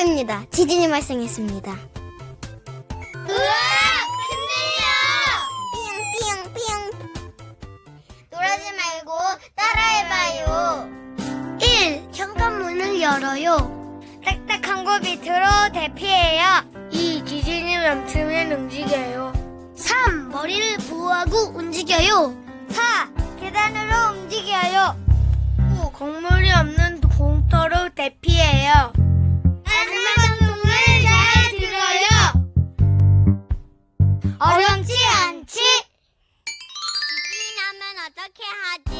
경보입니다. 지진이 발생했습니다. 우와! 큰일이야! 삐용 삐용 삐용. 놀라지 말고 따라해봐요. 1. 현관문을 열어요. 딱딱한 곳 밑으로 대피해요. 2. 지진이 멈추면 움직여요. 3. 머리를 보호하고 움직여요. 4. 계단으로 움직여요. 5. 곡물 어렵지? 않